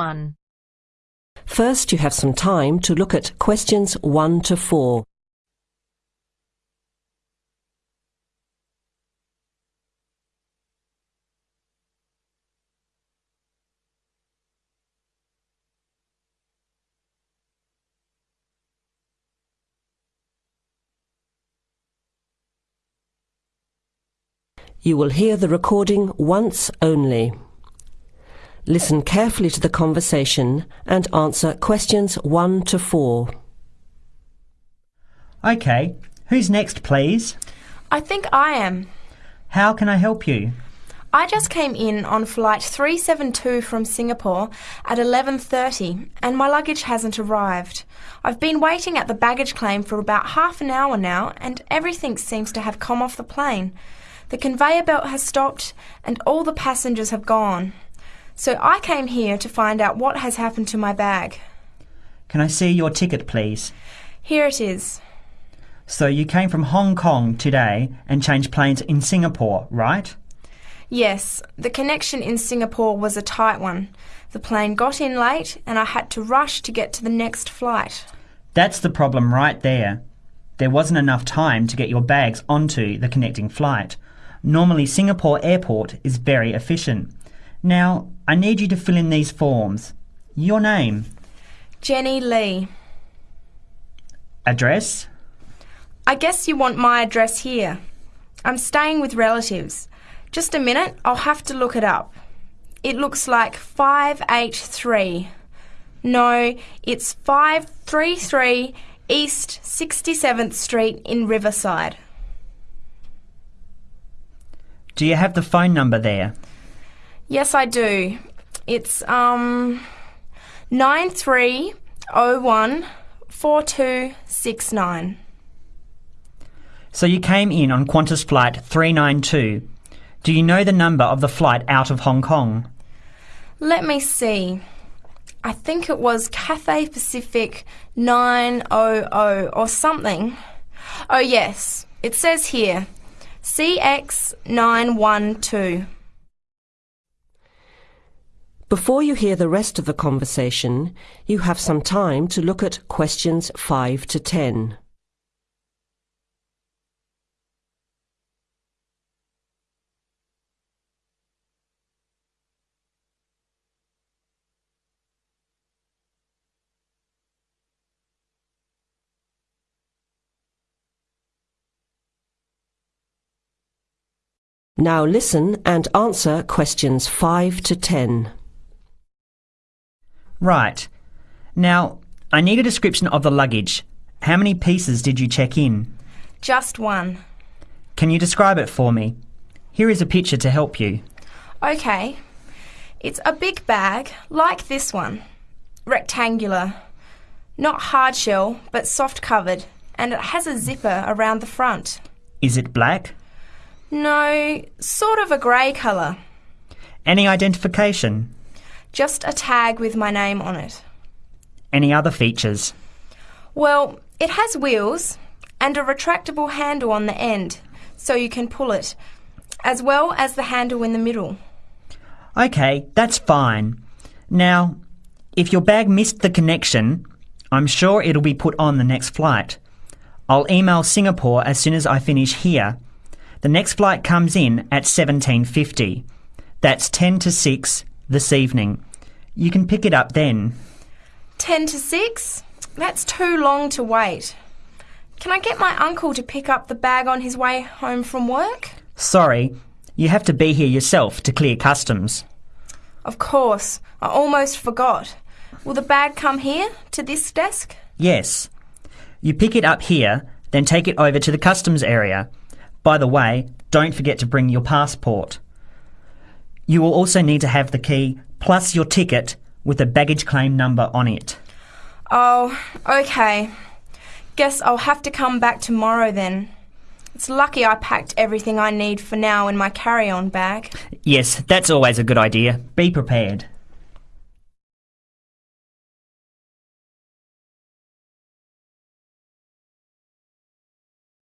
Part 1. First, you have some time to look at questions 1 to 4. You will hear the recording once only. Listen carefully to the conversation and answer questions 1 to 4. Okay, who's next, please? I think I am. How can I help you? I just came in on flight 372 from Singapore at 11:30 and my luggage hasn't arrived. I've been waiting at the baggage claim for about half an hour now and everything seems to have come off the plane. The conveyor belt has stopped and all the passengers have gone. So I came here to find out what has happened to my bag. Can I see your ticket, please? Here it is. So you came from Hong Kong today and changed planes in Singapore, right? Yes, the connection in Singapore was a tight one. The plane got in late and I had to rush to get to the next flight. That's the problem right there. There wasn't enough time to get your bags onto the connecting flight. Normally, Singapore Airport is very efficient. Now, I need you to fill in these forms. Your name, Jenny Lee. address, I guess you want my address here. I'm staying with relatives. Just a minute, I'll have to look it up. It looks like 583. No, it's 533 East 67th Street in Riverside. do you have the phone number there? Yes, I do. It's um 9301 4269. So you came in on Qantas Flight 392. Do you know the number of the flight out of Hong Kong? Let me see. I think it was Cathay Pacific 900 or something. Oh, yes. It says here CX912. Before you hear the rest of the conversation, you have some time to look at questions 5 to 10. Now listen and answer questions 5 to 10. Right. Now, I need a description of the luggage. How many pieces did you check in? Just one. Can you describe it for me? Here is a picture to help you. Okay. It's a big bag, like this one. Rectangular. Not hard shell, but soft covered, and it has a zipper around the front. Is it black? No, sort of a grey colour. Any identification? Just a tag with my name on it. Any other features? Well, it has wheels and a retractable handle on the end, so you can pull it, as well as the handle in the middle. Okay, that's fine. Now, if your bag missed the connection, I'm sure it'll be put on the next flight. I'll email Singapore as soon as I finish here. The next flight comes in at 1750. That's 10 to 6 this evening. You can pick it up then. 10 to 6? That's too long to wait. Can I get my uncle to pick up the bag on his way home from work? Sorry, you have to be here yourself to clear customs. Of course, I almost forgot. Will the bag come here, to this desk? Yes. You pick it up here, then take it over to the customs area. By the way, don't forget to bring your passport. You will also need to have the key plus your ticket with a baggage claim number on it. Oh, okay. Guess I'll have to come back tomorrow then. It's lucky I packed everything I need for now in my carry on bag. Yes, that's always a good idea. Be prepared.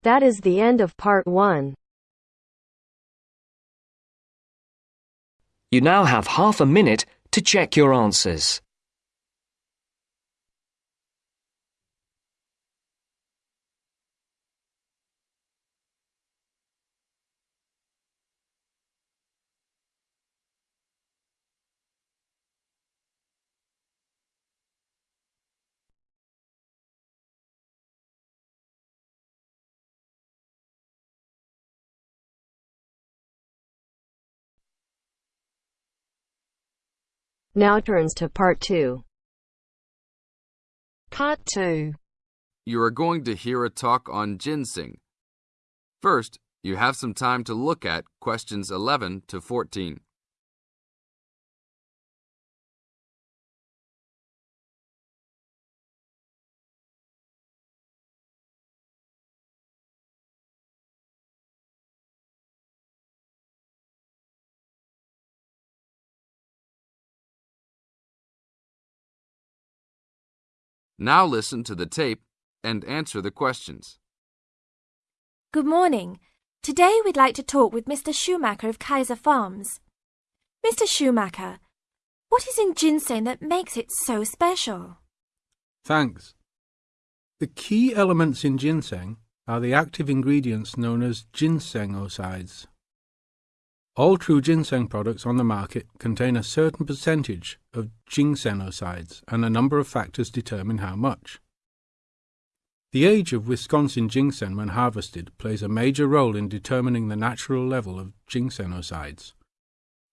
That is the end of part 1. You now have half a minute to check your answers. Now turns to part 2. Part 2. You are going to hear a talk on ginseng. First, you have some time to look at questions 11 to 14. Now listen to the tape and answer the questions. Good morning. Today we'd like to talk with Mr. Schumacher of Kaiser Farms. Mr. Schumacher, what is in ginseng that makes it so special? Thanks. The key elements in ginseng are the active ingredients known as ginsenosides. All true ginseng products on the market contain a certain percentage of ginsenosides, and a number of factors determine how much. The age of Wisconsin ginseng when harvested plays a major role in determining the natural level of ginsenosides.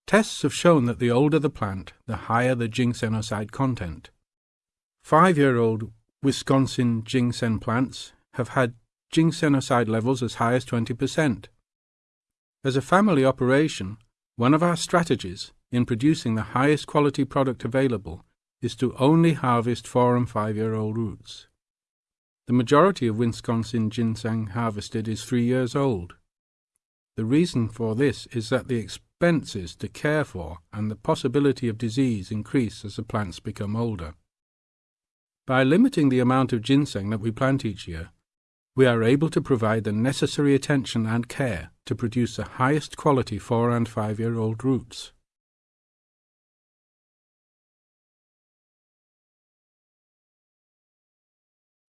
Tests have shown that the older the plant, the higher the ginsenoside content. Five-year-old Wisconsin ginseng plants have had ginsenoside levels as high as 20%. As a family operation, one of our strategies in producing the highest quality product available is to only harvest four and five year old roots. The majority of Wisconsin ginseng harvested is three years old. The reason for this is that the expenses to care for and the possibility of disease increase as the plants become older. By limiting the amount of ginseng that we plant each year, we are able to provide the necessary attention and care to produce the highest quality four and five year old roots.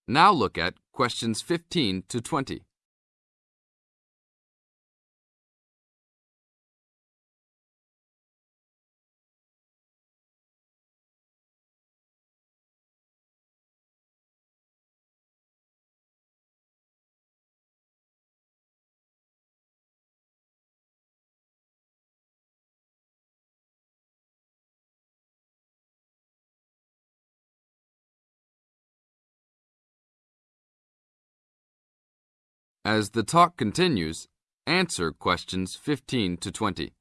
Now look at questions 15 to 20. As the talk continues, answer questions 15 to 20.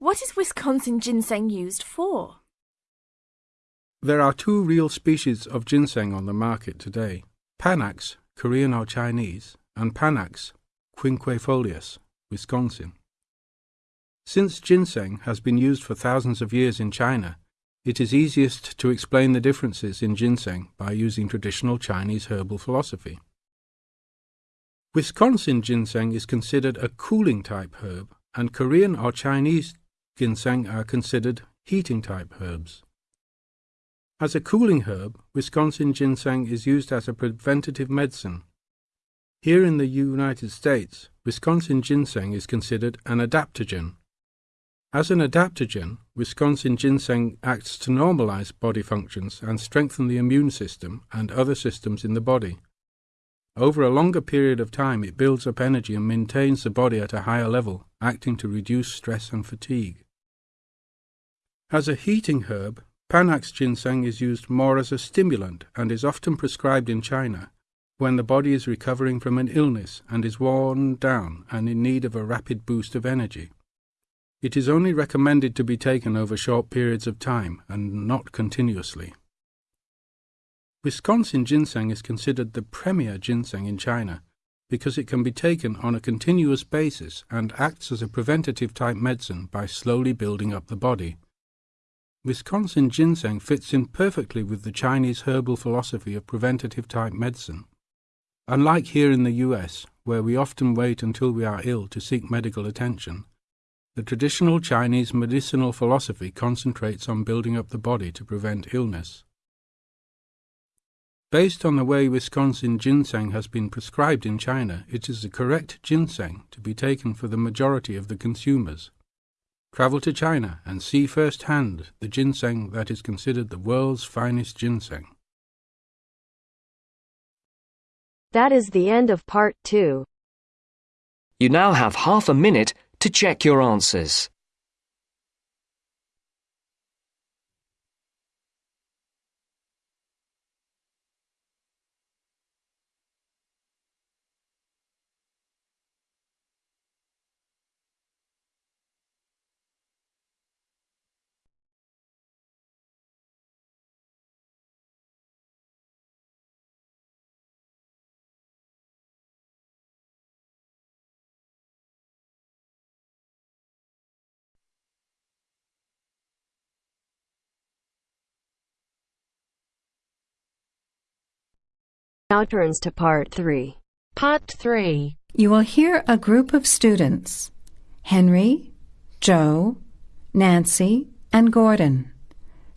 What is Wisconsin ginseng used for? There are two real species of ginseng on the market today Panax, Korean or Chinese, and Panax quinquefolius, Wisconsin. Since ginseng has been used for thousands of years in China, it is easiest to explain the differences in ginseng by using traditional Chinese herbal philosophy. Wisconsin ginseng is considered a cooling type herb, and Korean or Chinese ginseng are considered heating type herbs. As a cooling herb, Wisconsin ginseng is used as a preventative medicine. Here in the United States, Wisconsin ginseng is considered an adaptogen. As an adaptogen, Wisconsin ginseng acts to normalize body functions and strengthen the immune system and other systems in the body. Over a longer period of time, it builds up energy and maintains the body at a higher level, acting to reduce stress and fatigue. As a heating herb, Panax ginseng is used more as a stimulant and is often prescribed in China when the body is recovering from an illness and is worn down and in need of a rapid boost of energy. It is only recommended to be taken over short periods of time and not continuously. Wisconsin ginseng is considered the premier ginseng in China because it can be taken on a continuous basis and acts as a preventative type medicine by slowly building up the body. Wisconsin ginseng fits in perfectly with the Chinese herbal philosophy of preventative type medicine. Unlike here in the US, where we often wait until we are ill to seek medical attention, The traditional Chinese medicinal philosophy concentrates on building up the body to prevent illness. Based on the way Wisconsin ginseng has been prescribed in China, it is the correct ginseng to be taken for the majority of the consumers. Travel to China and see firsthand the ginseng that is considered the world's finest ginseng. That is the end of part two. You now have half a minute to check your answers. Now turns to part three. Part 3. You will hear a group of students Henry, Joe, Nancy, and Gordon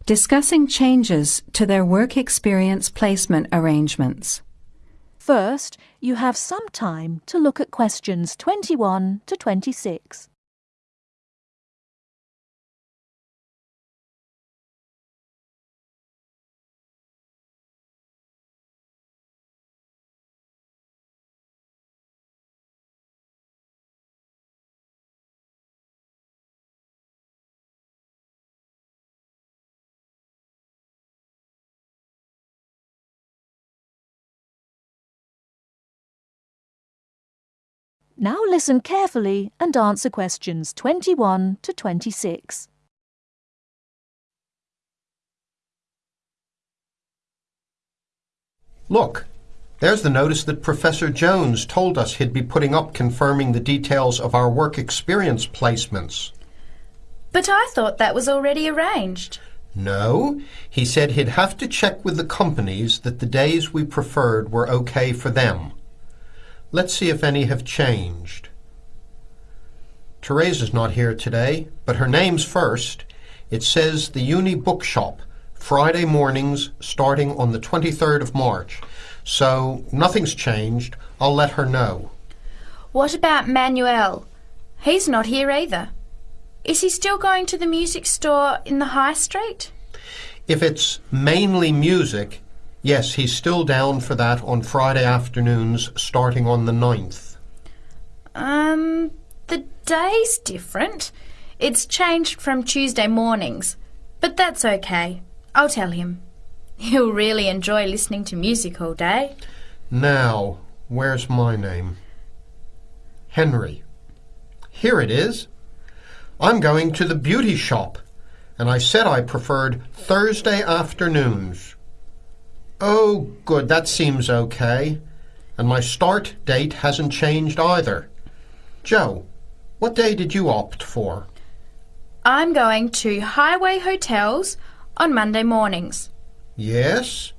discussing changes to their work experience placement arrangements. First, you have some time to look at questions 21 to 26. Now listen carefully and answer questions 21 to 26. Look, there's the notice that Professor Jones told us he'd be putting up confirming the details of our work experience placements. But I thought that was already arranged. No, he said he'd have to check with the companies that the days we preferred were okay for them. Let's see if any have changed. Teresa's not here today, but her name's first. It says the Uni Bookshop, Friday mornings starting on the 23rd of March. So nothing's changed. I'll let her know. What about Manuel? He's not here either. Is he still going to the music store in the high street? If it's mainly music, yes, he's still down for that on Friday afternoons starting on the 9th. Um, the day's different. It's changed from Tuesday mornings. But that's okay. I'll tell him. He'll really enjoy listening to music all day. Now, where's my name? Henry. Here it is. I'm going to the beauty shop, and I said I preferred Thursday afternoons. Oh, good, that seems okay. And my start date hasn't changed either. Joe, what day did you opt for? I'm going to Highway Hotels on Monday mornings. Yes,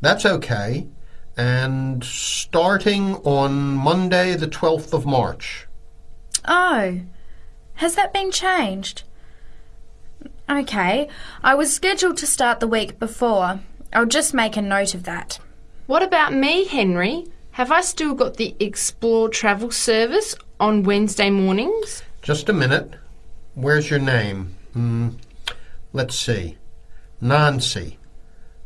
that's okay. And starting on Monday, the 12th of March. Oh, has that been changed? Okay, I was scheduled to start the week before. I'll just make a note of that. What about me, Henry? Have I still got the Explore Travel service on Wednesday mornings? Just a minute. Where's your name? Hmm. Let's see. Nancy.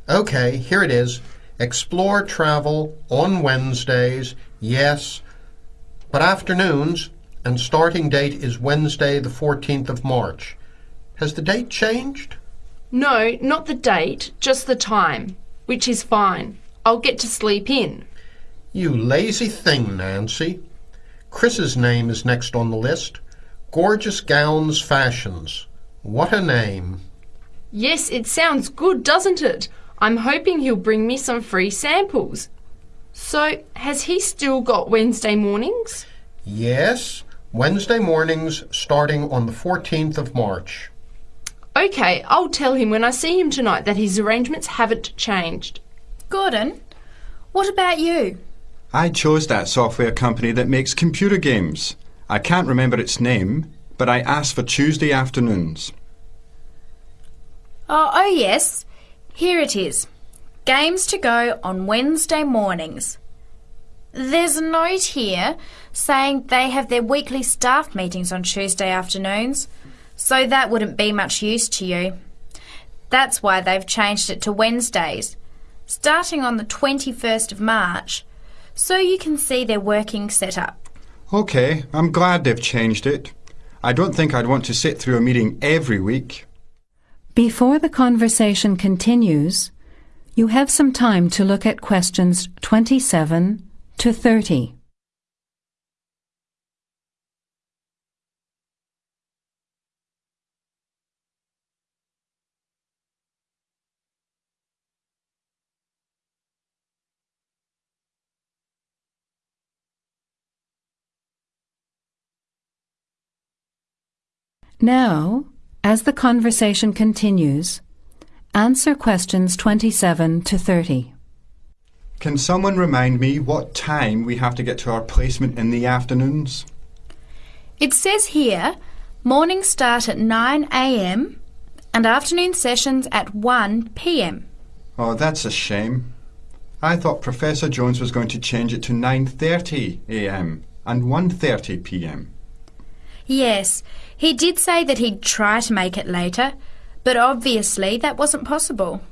Okay, here it is. Explore travel on Wednesdays, yes, but afternoons, and starting date is Wednesday, the 14th of March. Has the date changed? No, not the date, just the time, which is fine. I'll get to sleep in. You lazy thing, Nancy. Chris's name is next on the list. Gorgeous Gowns Fashions. What a name. Yes, it sounds good, doesn't it? I'm hoping he'll bring me some free samples. So, has he still got Wednesday mornings? Yes, Wednesday mornings starting on the 14th of March. Okay, I'll tell him when I see him tonight that his arrangements haven't changed. Gordon, what about you? I chose that software company that makes computer games. I can't remember its name, but I asked for Tuesday afternoons. Oh, oh yes. Here it is. Games to go on Wednesday mornings. There's a note here saying they have their weekly staff meetings on Tuesday afternoons, so that wouldn't be much use to you. That's why they've changed it to Wednesdays, starting on the 21st of March, so you can see their working setup. OK, I'm glad they've changed it. I don't think I'd want to sit through a meeting every week. Before the conversation continues, you have some time to look at questions 27 to 30. Now, as the conversation continues, answer questions 27 to 30. Can someone remind me what time we have to get to our placement in the afternoons? It says here mornings start at 9am and afternoon sessions at 1pm. Oh, that's a shame. I thought Professor Jones was going to change it to 9:30 a.m. and 1:30 p.m. Yes, he did say that he'd try to make it later, but obviously that wasn't possible.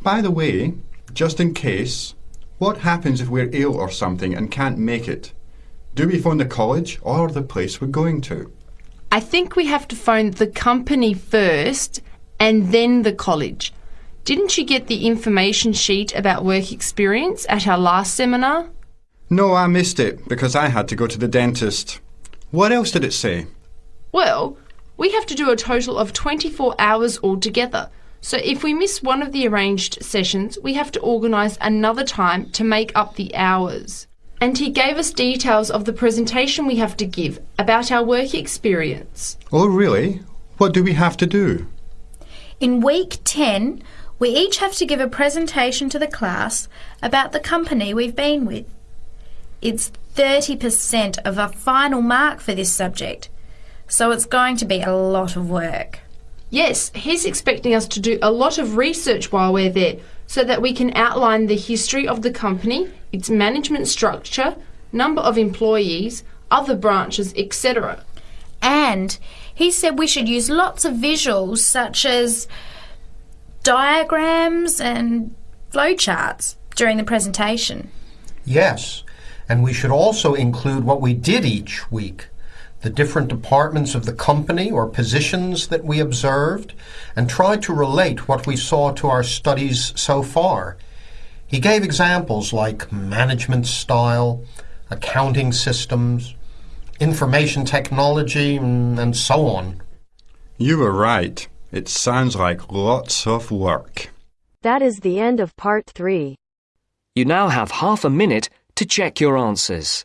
By the way, just in case, what happens if we're ill or something and can't make it? Do we phone the college or the place we're going to? I think we have to phone the company first and then the college. Didn't you get the information sheet about work experience at our last seminar? No, I missed it because I had to go to the dentist. What else did it say? Well, we have to do a total of 24 hours altogether. So if we miss one of the arranged sessions, we have to organise another time to make up the hours. And he gave us details of the presentation we have to give about our work experience. Oh, really? What do we have to do? In week 10, we each have to give a presentation to the class about the company we've been with. It's 30% of our final mark for this subject, so it's going to be a lot of work. Yes, he's expecting us to do a lot of research while we're there so that we can outline the history of the company, its management structure, number of employees, other branches, etc. And he said we should use lots of visuals such as diagrams and flowcharts during the presentation. Yes, and we should also include what we did each week, the different departments of the company or positions that we observed, and try to relate what we saw to our studies so far. He gave examples like management style, accounting systems, information technology, and so on. You were right. It sounds like lots of work. That is the end of part three. You now have half a minute to check your answers.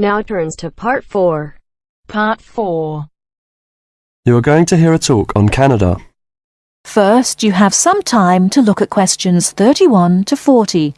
Now turns to part four. Part 4. You are going to hear a talk on Canada. First, you have some time to look at questions 31 to 40.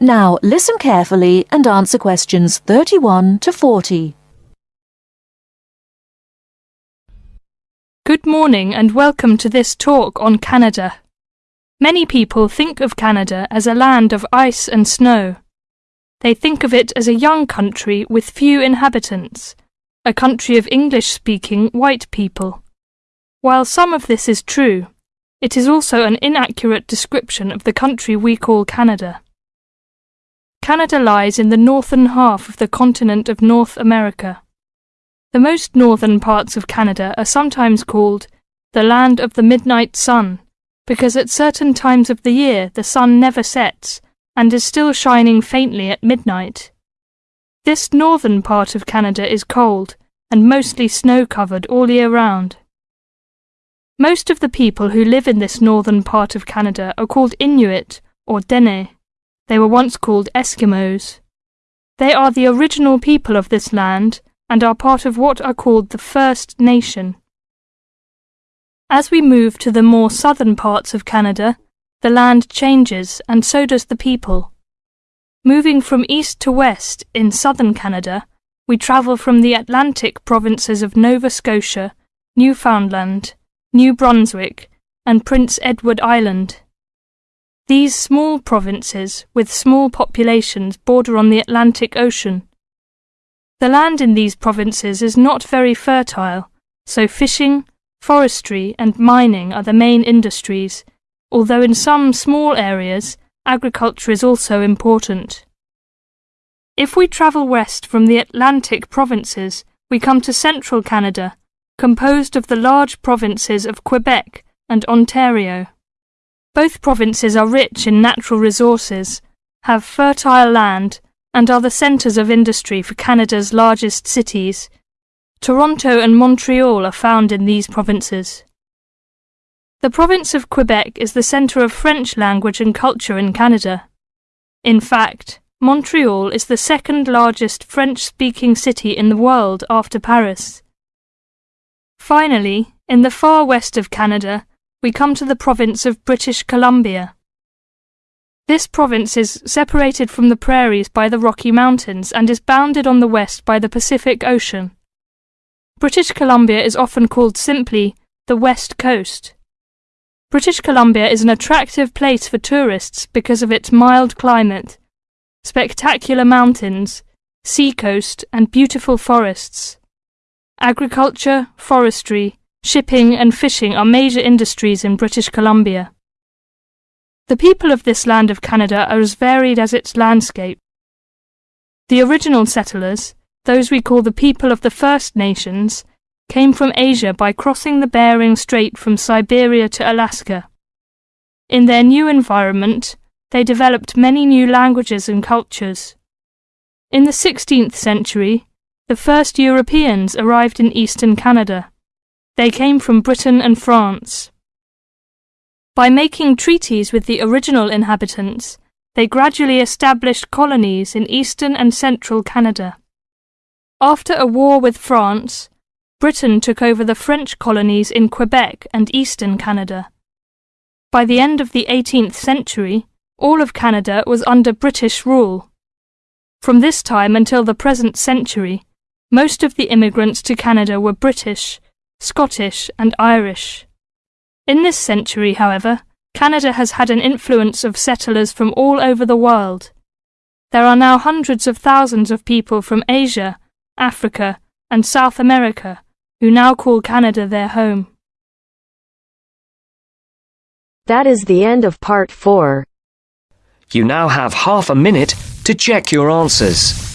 Now listen carefully and answer questions 31 to 40. Good morning and welcome to this talk on Canada. Many people think of Canada as a land of ice and snow. They think of it as a young country with few inhabitants, a country of English speaking white people. While some of this is true, it is also an inaccurate description of the country we call Canada. Canada lies in the northern half of the continent of North America. The most northern parts of Canada are sometimes called the land of the midnight sun, because at certain times of the year the sun never sets and is still shining faintly at midnight. This northern part of Canada is cold and mostly snow covered all year round. Most of the people who live in this northern part of Canada are called Inuit or Dene. They were once called Eskimos. They are the original people of this land and are part of what are called the First Nation. As we move to the more southern parts of Canada, the land changes and so does the people. Moving from east to west in southern Canada, we travel from the Atlantic provinces of Nova Scotia, Newfoundland, New Brunswick, and Prince Edward Island. These small provinces, with small populations, border on the Atlantic Ocean. The land in these provinces is not very fertile, so fishing, forestry, and mining are the main industries, although in some small areas, agriculture is also important. If we travel west from the Atlantic provinces, we come to central Canada, composed of the large provinces of Quebec and Ontario. Both provinces are rich in natural resources, have fertile land, and are the centres of industry for Canada's largest cities. Toronto and Montreal are found in these provinces. The province of Quebec is the centre of French language and culture in Canada. In fact, Montreal is the second largest French speaking city in the world after Paris. Finally, in the far west of Canada, we come to the province of British Columbia. This province is separated from the prairies by the Rocky Mountains and is bounded on the west by the Pacific Ocean. British Columbia is often called simply the West Coast. British Columbia is an attractive place for tourists because of its mild climate, spectacular mountains, seacoast, and beautiful forests. Agriculture, forestry, shipping, and fishing are major industries in British Columbia. The people of this land of Canada are as varied as its landscape. The original settlers, those we call the people of the First Nations, came from Asia by crossing the Bering Strait from Siberia to Alaska. In their new environment, they developed many new languages and cultures. In the 16th century, the first Europeans arrived in eastern Canada. They came from Britain and France. By making treaties with the original inhabitants, they gradually established colonies in eastern and central Canada. After a war with France, Britain took over the French colonies in Quebec and eastern Canada. By the end of the 18th century, all of Canada was under British rule. From this time until the present century, most of the immigrants to Canada were British, Scottish, and Irish. In this century, however, Canada has had an influence of settlers from all over the world. There are now hundreds of thousands of people from Asia, Africa, and South America who now call Canada their home. That is the end of part 4. You now have half a minute to check your answers.